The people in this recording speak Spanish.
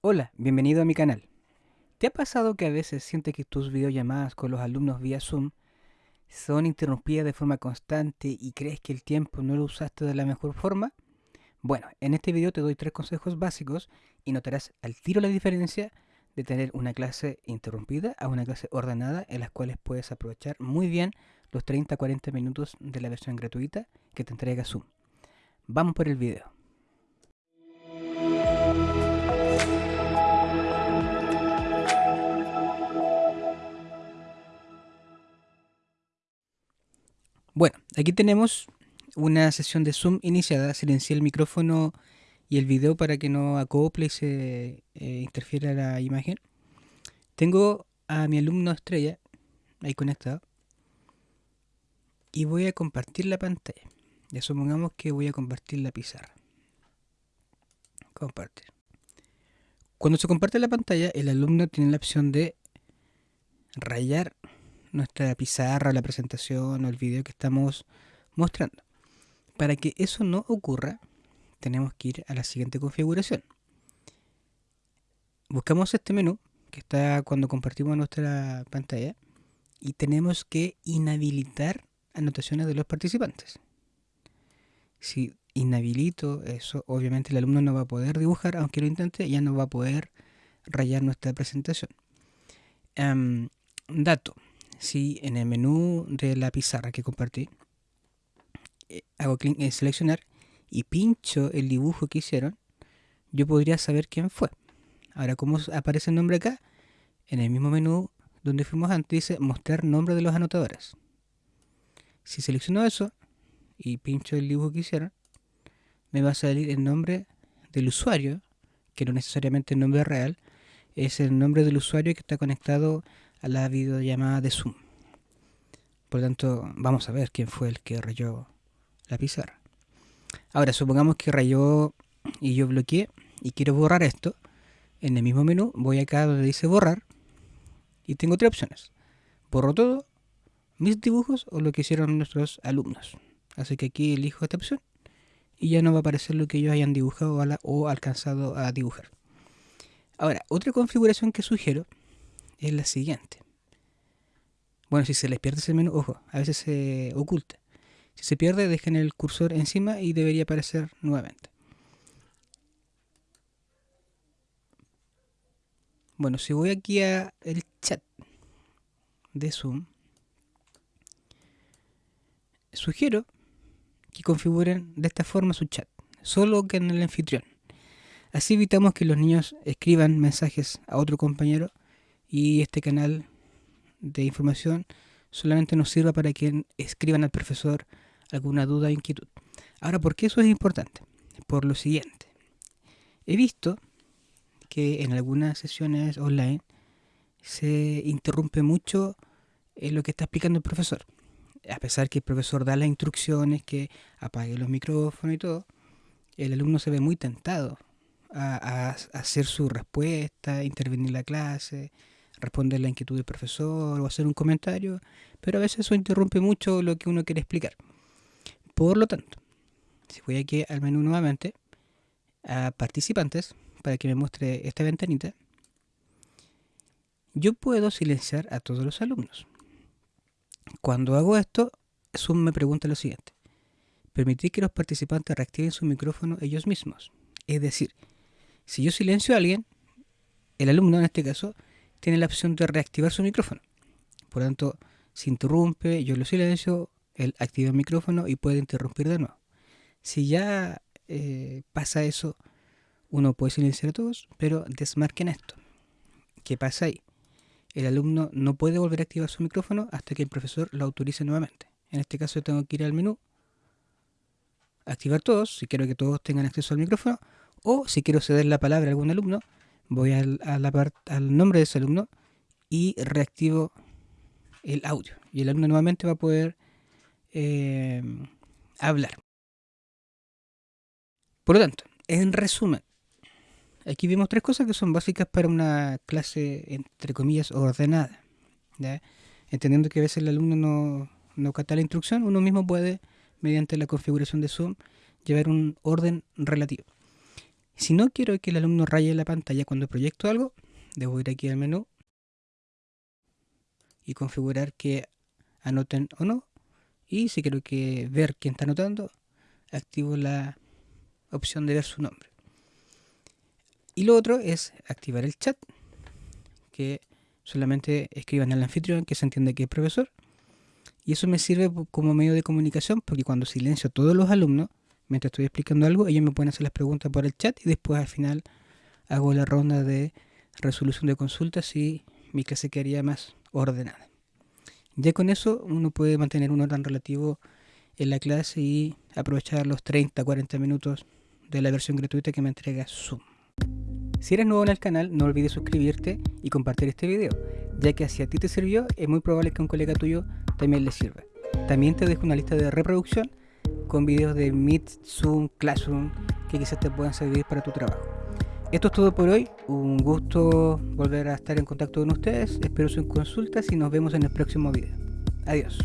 Hola, bienvenido a mi canal. ¿Te ha pasado que a veces sientes que tus videollamadas con los alumnos vía Zoom son interrumpidas de forma constante y crees que el tiempo no lo usaste de la mejor forma? Bueno, en este video te doy tres consejos básicos y notarás al tiro la diferencia de tener una clase interrumpida a una clase ordenada en las cuales puedes aprovechar muy bien los 30-40 minutos de la versión gratuita que te entrega Zoom. Vamos por el video. Bueno, aquí tenemos una sesión de Zoom iniciada. Silencié el micrófono y el video para que no acople y se eh, interfiera la imagen. Tengo a mi alumno estrella ahí conectado. Y voy a compartir la pantalla. Ya supongamos que voy a compartir la pizarra. Compartir. Cuando se comparte la pantalla, el alumno tiene la opción de rayar nuestra pizarra, la presentación o el video que estamos mostrando. Para que eso no ocurra, tenemos que ir a la siguiente configuración. Buscamos este menú que está cuando compartimos nuestra pantalla y tenemos que inhabilitar anotaciones de los participantes. Si inhabilito eso, obviamente el alumno no va a poder dibujar, aunque lo intente, ya no va a poder rayar nuestra presentación. Um, dato, si en el menú de la pizarra que compartí eh, hago clic en seleccionar y pincho el dibujo que hicieron, yo podría saber quién fue. Ahora, ¿cómo aparece el nombre acá? En el mismo menú donde fuimos antes dice mostrar nombre de los anotadores. Si selecciono eso y pincho el dibujo que hicieron, me va a salir el nombre del usuario, que no necesariamente el nombre real, es el nombre del usuario que está conectado a la videollamada de Zoom. Por lo tanto, vamos a ver quién fue el que rayó la pizarra. Ahora, supongamos que rayó y yo bloqueé y quiero borrar esto. En el mismo menú voy acá donde dice borrar y tengo tres opciones. Borro todo, mis dibujos o lo que hicieron nuestros alumnos. Así que aquí elijo esta opción y ya no va a aparecer lo que ellos hayan dibujado o alcanzado a dibujar. Ahora, otra configuración que sugiero es la siguiente. Bueno, si se les pierde ese menú, ojo, a veces se oculta. Si se pierde, dejen el cursor encima y debería aparecer nuevamente. Bueno, si voy aquí a el chat de Zoom, sugiero que configuren de esta forma su chat, solo que en el anfitrión. Así evitamos que los niños escriban mensajes a otro compañero y este canal de información solamente nos sirva para que escriban al profesor alguna duda o inquietud. Ahora, ¿por qué eso es importante? Por lo siguiente. He visto que en algunas sesiones online se interrumpe mucho en lo que está explicando el profesor. A pesar que el profesor da las instrucciones, que apague los micrófonos y todo, el alumno se ve muy tentado a, a hacer su respuesta, intervenir en la clase, responder la inquietud del profesor o hacer un comentario, pero a veces eso interrumpe mucho lo que uno quiere explicar. Por lo tanto, si voy aquí al menú nuevamente, a participantes, para que me muestre esta ventanita, yo puedo silenciar a todos los alumnos. Cuando hago esto, Zoom me pregunta lo siguiente. Permitir que los participantes reactiven su micrófono ellos mismos. Es decir, si yo silencio a alguien, el alumno en este caso, tiene la opción de reactivar su micrófono. Por lo tanto, si interrumpe, yo lo silencio, él activa el micrófono y puede interrumpir de nuevo. Si ya eh, pasa eso, uno puede silenciar a todos, pero desmarquen esto. ¿Qué pasa ahí? El alumno no puede volver a activar su micrófono hasta que el profesor lo autorice nuevamente. En este caso tengo que ir al menú, activar todos, si quiero que todos tengan acceso al micrófono, o si quiero ceder la palabra a algún alumno, voy al, nombre de ese alumno y reactivo el audio. Y el alumno nuevamente va a poder eh, hablar. Por lo tanto, en resumen, aquí vemos tres cosas que son básicas para una clase, entre comillas, ordenada. Entendiendo que a veces el alumno no, no capta la instrucción, uno mismo puede, mediante la configuración de Zoom, llevar un orden relativo. Si no quiero que el alumno raye la pantalla cuando proyecto algo, debo ir aquí al menú y configurar que anoten o no. Y si quiero que ver quién está anotando, activo la opción de ver su nombre. Y lo otro es activar el chat, que solamente escriban al anfitrión que se entiende que es profesor. Y eso me sirve como medio de comunicación porque cuando silencio a todos los alumnos, mientras estoy explicando algo, ellos me pueden hacer las preguntas por el chat y después al final hago la ronda de resolución de consultas y mi clase quedaría más ordenada. Ya con eso uno puede mantener un orden relativo en la clase y aprovechar los 30-40 minutos de la versión gratuita que me entrega Zoom. Si eres nuevo en el canal, no olvides suscribirte y compartir este video, ya que si a ti te sirvió, es muy probable que a un colega tuyo también le sirva. También te dejo una lista de reproducción con videos de Meet, Zoom, Classroom, que quizás te puedan servir para tu trabajo. Esto es todo por hoy, un gusto volver a estar en contacto con ustedes, espero sus consultas y nos vemos en el próximo video. Adiós.